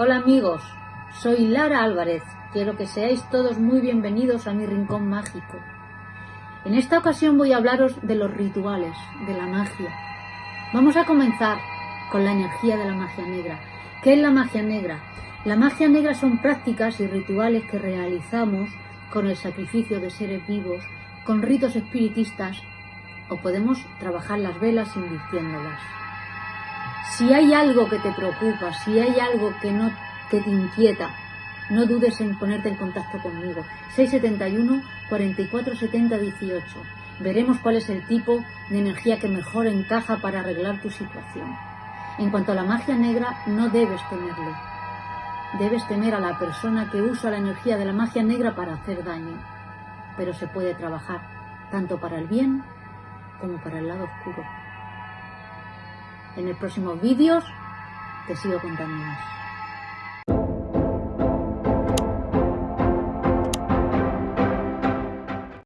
Hola amigos, soy Lara Álvarez. Quiero que seáis todos muy bienvenidos a mi rincón mágico. En esta ocasión voy a hablaros de los rituales, de la magia. Vamos a comenzar con la energía de la magia negra. ¿Qué es la magia negra? La magia negra son prácticas y rituales que realizamos con el sacrificio de seres vivos, con ritos espiritistas o podemos trabajar las velas invirtiéndolas. Si hay algo que te preocupa, si hay algo que no que te inquieta, no dudes en ponerte en contacto conmigo. 671 44 70 18. Veremos cuál es el tipo de energía que mejor encaja para arreglar tu situación. En cuanto a la magia negra, no debes temerle. Debes temer a la persona que usa la energía de la magia negra para hacer daño. Pero se puede trabajar tanto para el bien como para el lado oscuro. En el próximo vídeos te sigo contando más.